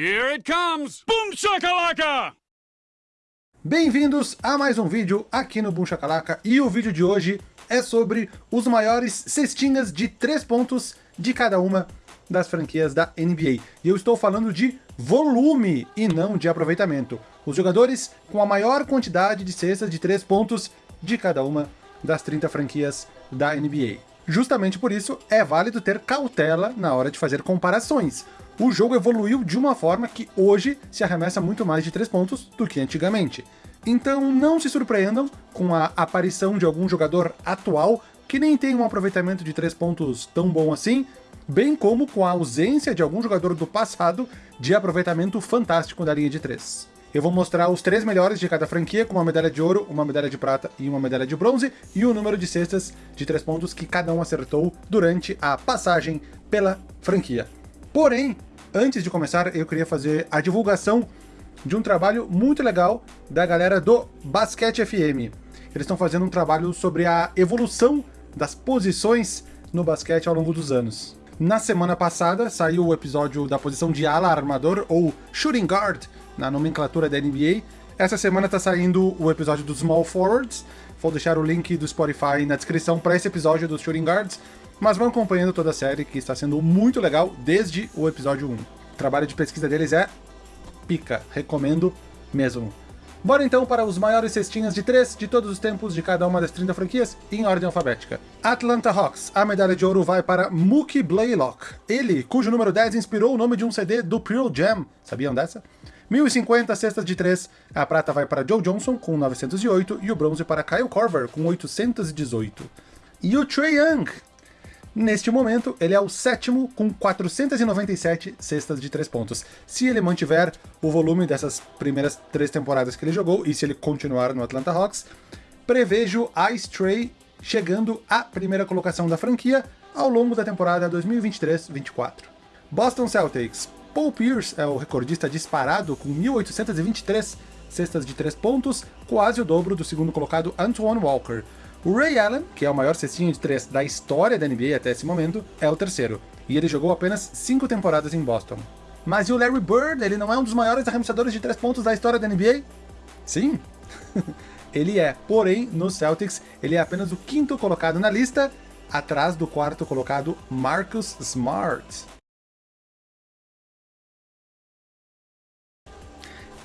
Here it comes! Boom shakalaka! Bem-vindos a mais um vídeo aqui no Boom Shakalaka, e o vídeo de hoje é sobre os maiores cestinhas de 3 pontos de cada uma das franquias da NBA. E eu estou falando de volume e não de aproveitamento. Os jogadores com a maior quantidade de cestas de 3 pontos de cada uma das 30 franquias da NBA. Justamente por isso, é válido ter cautela na hora de fazer comparações. O jogo evoluiu de uma forma que hoje se arremessa muito mais de 3 pontos do que antigamente. Então não se surpreendam com a aparição de algum jogador atual que nem tem um aproveitamento de 3 pontos tão bom assim, bem como com a ausência de algum jogador do passado de aproveitamento fantástico da linha de 3. Eu vou mostrar os três melhores de cada franquia, com uma medalha de ouro, uma medalha de prata e uma medalha de bronze, e o número de cestas de três pontos que cada um acertou durante a passagem pela franquia. Porém, antes de começar, eu queria fazer a divulgação de um trabalho muito legal da galera do Basquete FM. Eles estão fazendo um trabalho sobre a evolução das posições no basquete ao longo dos anos. Na semana passada saiu o episódio da posição de ala armador, ou shooting guard, na nomenclatura da NBA. Essa semana está saindo o episódio dos Small Forwards. Vou deixar o link do Spotify na descrição para esse episódio dos Shooting Guards, mas vão acompanhando toda a série, que está sendo muito legal desde o episódio 1. O trabalho de pesquisa deles é pica, recomendo mesmo. Bora então para os maiores cestinhas de três de todos os tempos de cada uma das 30 franquias, em ordem alfabética. Atlanta Hawks, a medalha de ouro vai para Mookie Blaylock. Ele, cujo número 10 inspirou o nome de um CD do Pearl Jam. Sabiam dessa? 1050 cestas de 3, a prata vai para Joe Johnson com 908 e o bronze para Kyle Korver com 818. E o Trae Young, Neste momento, ele é o sétimo com 497 cestas de 3 pontos. Se ele mantiver o volume dessas primeiras três temporadas que ele jogou, e se ele continuar no Atlanta Hawks, prevejo Ice Trey chegando à primeira colocação da franquia ao longo da temporada 2023-24. Boston Celtics. Paul Pierce é o recordista disparado com 1.823 cestas de 3 pontos, quase o dobro do segundo colocado Antoine Walker. O Ray Allen, que é o maior cestinho de 3 da história da NBA até esse momento, é o terceiro, e ele jogou apenas 5 temporadas em Boston. Mas e o Larry Bird, ele não é um dos maiores arremessadores de 3 pontos da história da NBA? Sim, ele é, porém, no Celtics, ele é apenas o quinto colocado na lista, atrás do quarto colocado Marcus Smart.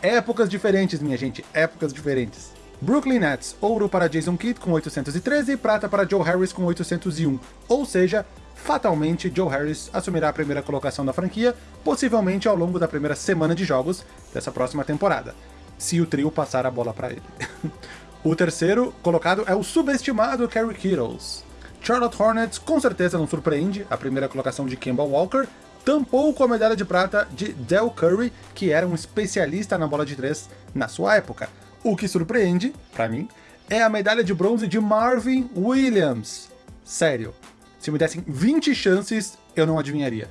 Épocas diferentes, minha gente, épocas diferentes. Brooklyn Nets, ouro para Jason Kidd com 813 e prata para Joe Harris com 801. Ou seja, fatalmente Joe Harris assumirá a primeira colocação da franquia, possivelmente ao longo da primeira semana de jogos dessa próxima temporada, se o trio passar a bola para ele. o terceiro colocado é o subestimado Kerry Kittles. Charlotte Hornets com certeza não surpreende, a primeira colocação de Kemba Walker, tampouco a medalha de prata de Del Curry, que era um especialista na bola de três na sua época. O que surpreende, para mim, é a medalha de bronze de Marvin Williams. Sério, se me dessem 20 chances, eu não adivinharia.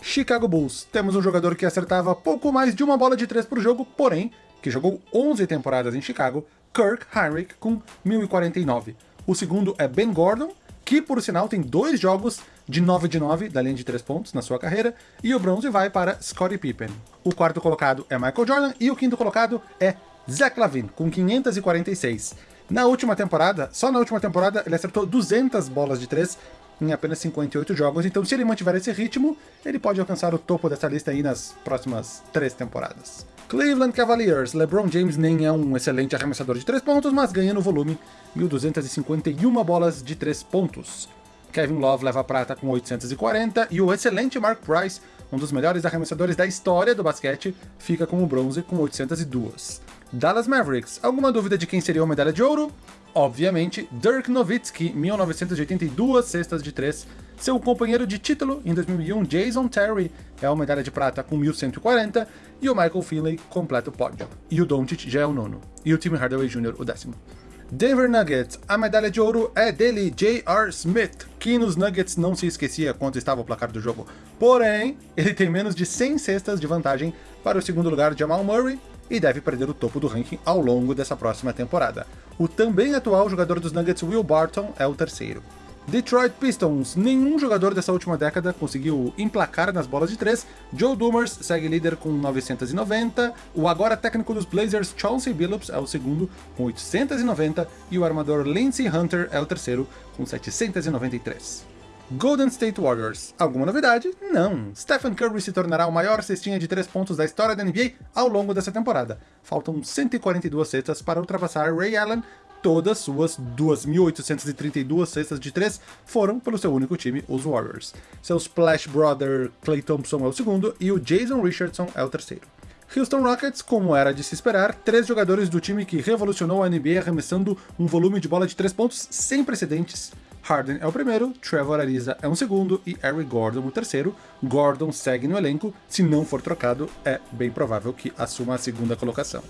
Chicago Bulls, temos um jogador que acertava pouco mais de uma bola de três por jogo, porém, que jogou 11 temporadas em Chicago, Kirk Heinrich com 1049. O segundo é Ben Gordon, que por sinal tem dois jogos de 9 de 9 da linha de 3 pontos na sua carreira, e o bronze vai para Scottie Pippen. O quarto colocado é Michael Jordan, e o quinto colocado é Zach Lavine, com 546. Na última temporada, só na última temporada, ele acertou 200 bolas de 3 em apenas 58 jogos, então se ele mantiver esse ritmo, ele pode alcançar o topo dessa lista aí nas próximas três temporadas. Cleveland Cavaliers, LeBron James nem é um excelente arremessador de 3 pontos, mas ganha no volume 1.251 bolas de 3 pontos. Kevin Love leva a prata com 840 e o excelente Mark Price, um dos melhores arremessadores da história do basquete, fica com o bronze com 802. Dallas Mavericks. Alguma dúvida de quem seria a medalha de ouro? Obviamente, Dirk Nowitzki, 1982 cestas de 3. Seu companheiro de título em 2001, Jason Terry, é uma medalha de prata com 1140, e o Michael Finley completa o pódio. E o Doncic já é o nono, e o Tim Hardaway Jr. o décimo. Denver Nuggets, a medalha de ouro é dele, J.R. Smith, que nos Nuggets não se esquecia quanto estava o placar do jogo. Porém, ele tem menos de 100 cestas de vantagem para o segundo lugar Jamal Murray, e deve perder o topo do ranking ao longo dessa próxima temporada. O também atual jogador dos Nuggets Will Barton é o terceiro. Detroit Pistons. Nenhum jogador dessa última década conseguiu emplacar nas bolas de três. Joe Dumars segue líder com 990. O agora técnico dos Blazers, Chauncey Billups, é o segundo com 890. E o armador Lindsey Hunter é o terceiro com 793. Golden State Warriors. Alguma novidade? Não. Stephen Curry se tornará o maior cestinha de três pontos da história da NBA ao longo dessa temporada. Faltam 142 cestas para ultrapassar Ray Allen. Todas suas 2.832 cestas de três foram pelo seu único time, os Warriors. Seu Splash Brother Clay Thompson é o segundo e o Jason Richardson é o terceiro. Houston Rockets, como era de se esperar, três jogadores do time que revolucionou a NBA arremessando um volume de bola de três pontos sem precedentes Harden é o primeiro, Trevor Ariza é um segundo e Eric Gordon o terceiro. Gordon segue no elenco, se não for trocado, é bem provável que assuma a segunda colocação.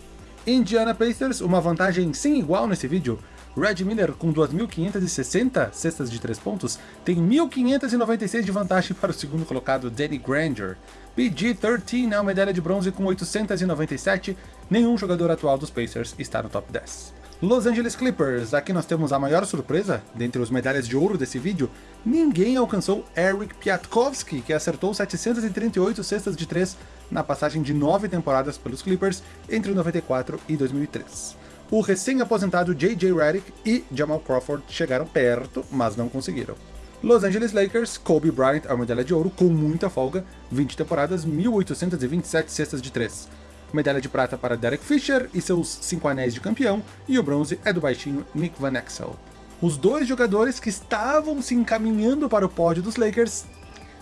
Indiana Pacers, uma vantagem sem igual nesse vídeo. Red Miller, com 2.560 cestas de 3 pontos, tem 1.596 de vantagem para o segundo colocado Danny Granger. PG-13 é uma medalha de bronze com 897, nenhum jogador atual dos Pacers está no top 10. Los Angeles Clippers, aqui nós temos a maior surpresa, dentre os medalhas de ouro desse vídeo, ninguém alcançou Eric Piatkowski, que acertou 738 cestas de 3 na passagem de 9 temporadas pelos Clippers entre 94 e 2003. O recém-aposentado J.J. Redick e Jamal Crawford chegaram perto, mas não conseguiram. Los Angeles Lakers, Kobe Bryant uma medalha de ouro com muita folga, 20 temporadas, 1.827 cestas de 3 medalha de prata para Derek Fisher e seus 5 anéis de campeão, e o bronze é do baixinho Nick Van Exel. Os dois jogadores que estavam se encaminhando para o pódio dos Lakers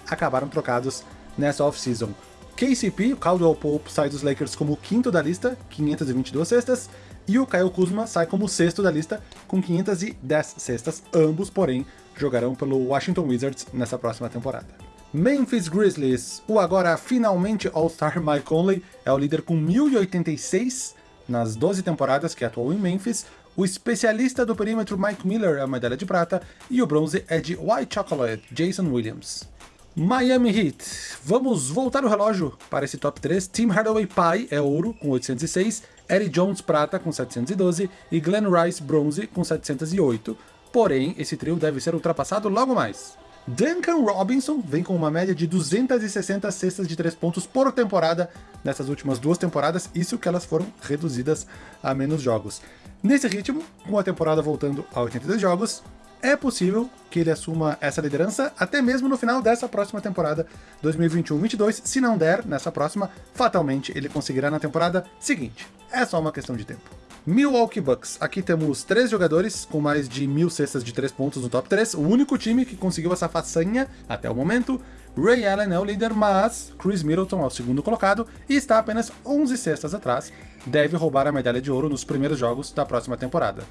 acabaram trocados nessa off-season. KCP, o Caldwell Pope, sai dos Lakers como o quinto da lista, 522 cestas, e o Kyle Kuzma sai como sexto da lista, com 510 cestas, ambos, porém, jogarão pelo Washington Wizards nessa próxima temporada. Memphis Grizzlies, o agora finalmente All-Star Mike Conley é o líder com 1086 nas 12 temporadas que atuou em Memphis, o especialista do perímetro Mike Miller é a medalha de prata, e o bronze é de White Chocolate, Jason Williams. Miami Heat. Vamos voltar o relógio para esse top 3. Tim Hardaway Pai é ouro, com 806, Eddie Jones prata, com 712, e Glenn Rice bronze, com 708. Porém, esse trio deve ser ultrapassado logo mais. Duncan Robinson vem com uma média de 260 cestas de 3 pontos por temporada nessas últimas duas temporadas, isso que elas foram reduzidas a menos jogos. Nesse ritmo, com a temporada voltando a 82 jogos, é possível que ele assuma essa liderança até mesmo no final dessa próxima temporada 2021-22. Se não der nessa próxima, fatalmente ele conseguirá na temporada seguinte. É só uma questão de tempo. Milwaukee Bucks. Aqui temos três jogadores com mais de mil cestas de três pontos no top 3, o único time que conseguiu essa façanha até o momento. Ray Allen é o líder, mas Chris Middleton é o segundo colocado e está apenas 11 cestas atrás. Deve roubar a medalha de ouro nos primeiros jogos da próxima temporada.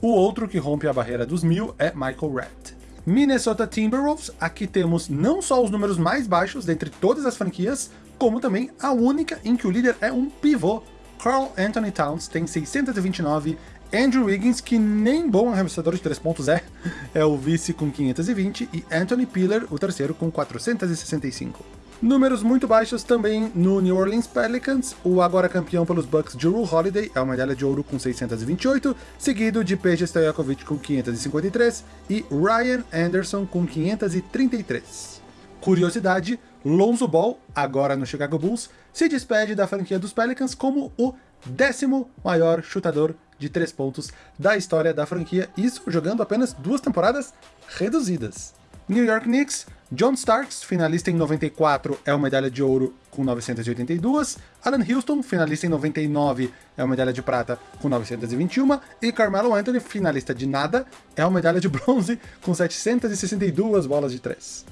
O outro que rompe a barreira dos mil é Michael Red. Minnesota Timberwolves, aqui temos não só os números mais baixos dentre todas as franquias, como também a única em que o líder é um pivô, Carl Anthony Towns tem 629, Andrew Wiggins, que nem bom arremessador de 3 pontos é, é o vice com 520, e Anthony Piller, o terceiro, com 465. Números muito baixos também no New Orleans Pelicans, o agora campeão pelos Bucks, Drew Holiday, é uma medalha de ouro com 628, seguido de Peja Stojakovic com 553 e Ryan Anderson com 533. Curiosidade, Lonzo Ball, agora no Chicago Bulls, se despede da franquia dos Pelicans como o décimo maior chutador de três pontos da história da franquia, isso jogando apenas duas temporadas reduzidas. New York Knicks, John Starks, finalista em 94, é uma medalha de ouro com 982, Alan Houston, finalista em 99, é uma medalha de prata com 921, e Carmelo Anthony, finalista de nada, é uma medalha de bronze com 762 bolas de três.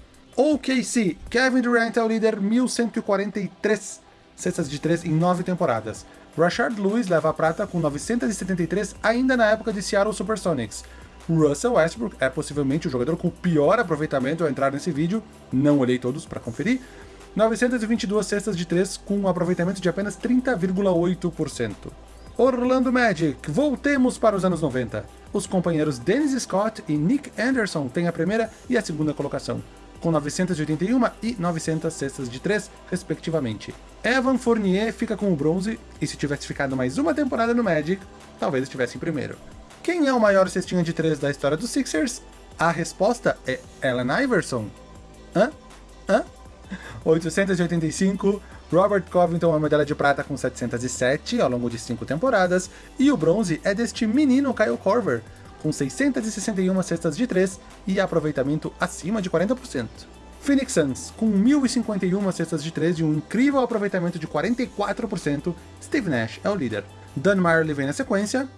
OKC, Kevin Durant é o líder 1143 cestas de 3 em 9 temporadas. Rashard Lewis leva a prata com 973 ainda na época de Seattle Supersonics. Russell Westbrook é possivelmente o jogador com pior aproveitamento ao entrar nesse vídeo, não olhei todos para conferir, 922 cestas de 3 com um aproveitamento de apenas 30,8%. Orlando Magic, voltemos para os anos 90. Os companheiros Dennis Scott e Nick Anderson têm a primeira e a segunda colocação com 981 e 900 cestas de 3, respectivamente. Evan Fournier fica com o bronze, e se tivesse ficado mais uma temporada no Magic, talvez estivesse em primeiro. Quem é o maior cestinha de 3 da história dos Sixers? A resposta é Ellen Iverson. Hã? Hã? 885, Robert Covington é medalha de prata com 707 ao longo de 5 temporadas, e o bronze é deste menino Kyle Korver, com 661 cestas de 3 e aproveitamento acima de 40%. Phoenix Suns, com 1.051 cestas de 3 e um incrível aproveitamento de 44%, Steve Nash é o líder. Dan Marley vem na sequência,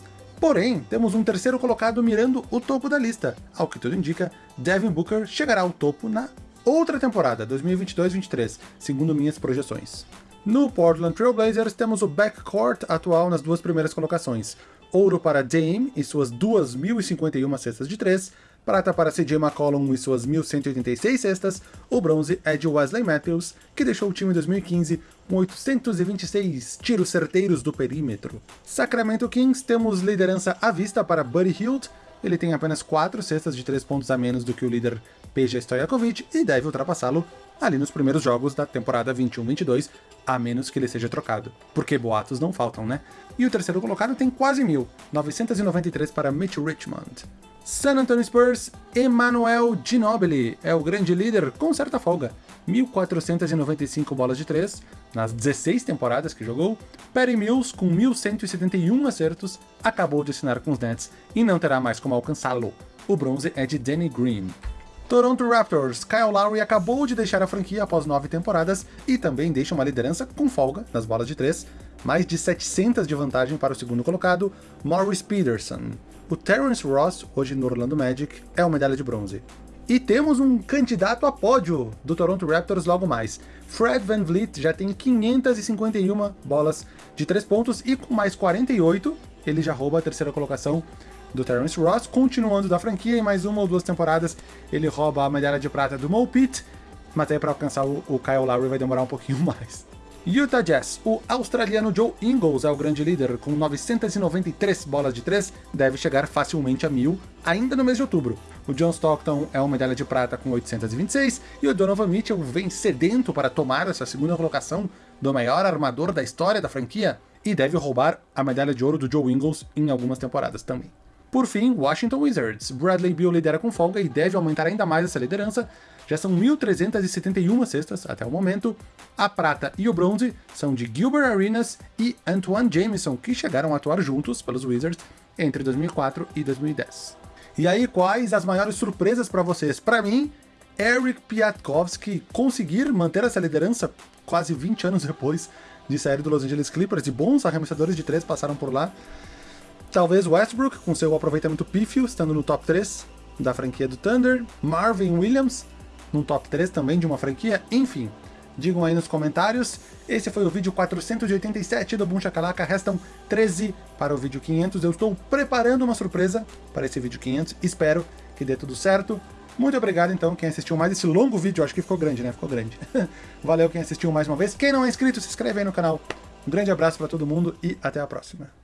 porém, temos um terceiro colocado mirando o topo da lista. Ao que tudo indica, Devin Booker chegará ao topo na outra temporada, 2022-23, segundo minhas projeções. No Portland Trail Blazers temos o backcourt atual nas duas primeiras colocações. Ouro para Dame e suas 2.051 cestas de 3, prata para CJ McCollum e suas 1.186 cestas, o bronze é de Wesley Matthews, que deixou o time em 2015 com 826 tiros certeiros do perímetro. Sacramento Kings temos liderança à vista para Buddy Hield, ele tem apenas 4 cestas de 3 pontos a menos do que o líder Peja Stojakovic e deve ultrapassá-lo ali nos primeiros jogos da temporada 21-22, a menos que ele seja trocado. Porque boatos não faltam, né? E o terceiro colocado tem quase mil, 993 para Mitch Richmond. San Antonio Spurs, Emmanuel Ginobili é o grande líder com certa folga. 1.495 bolas de 3 nas 16 temporadas que jogou. Perry Mills, com 1.171 acertos, acabou de assinar com os Nets e não terá mais como alcançá-lo. O bronze é de Danny Green. Toronto Raptors, Kyle Lowry acabou de deixar a franquia após nove temporadas e também deixa uma liderança com folga nas bolas de três, mais de 700 de vantagem para o segundo colocado, Morris Peterson. O Terrence Ross, hoje no Orlando Magic, é uma medalha de bronze. E temos um candidato a pódio do Toronto Raptors logo mais. Fred Van Vliet já tem 551 bolas de 3 pontos e com mais 48, ele já rouba a terceira colocação do Terrence Ross, continuando da franquia, em mais uma ou duas temporadas ele rouba a medalha de prata do Mo Pitt, mas aí para alcançar o, o Kyle Lowry vai demorar um pouquinho mais. Utah Jazz, o australiano Joe Ingles é o grande líder, com 993 bolas de 3, deve chegar facilmente a 1000 ainda no mês de outubro. O John Stockton é uma medalha de prata com 826, e o Donovan Mitchell vem sedento para tomar essa segunda colocação do maior armador da história da franquia, e deve roubar a medalha de ouro do Joe Ingles em algumas temporadas também. Por fim, Washington Wizards. Bradley Beal lidera com folga e deve aumentar ainda mais essa liderança. Já são 1.371 cestas até o momento. A prata e o bronze são de Gilbert Arenas e Antoine Jameson, que chegaram a atuar juntos pelos Wizards entre 2004 e 2010. E aí, quais as maiores surpresas para vocês? Para mim, Eric Piatkowski conseguir manter essa liderança quase 20 anos depois de sair do Los Angeles Clippers, e bons arremessadores de três passaram por lá. Talvez Westbrook, com seu aproveitamento pífio, estando no top 3 da franquia do Thunder. Marvin Williams, no top 3 também de uma franquia. Enfim, digam aí nos comentários. Esse foi o vídeo 487 do Boom Shakalaka. Restam 13 para o vídeo 500. Eu estou preparando uma surpresa para esse vídeo 500. Espero que dê tudo certo. Muito obrigado, então, quem assistiu mais esse longo vídeo. Acho que ficou grande, né? Ficou grande. Valeu quem assistiu mais uma vez. Quem não é inscrito, se inscreve aí no canal. Um grande abraço para todo mundo e até a próxima.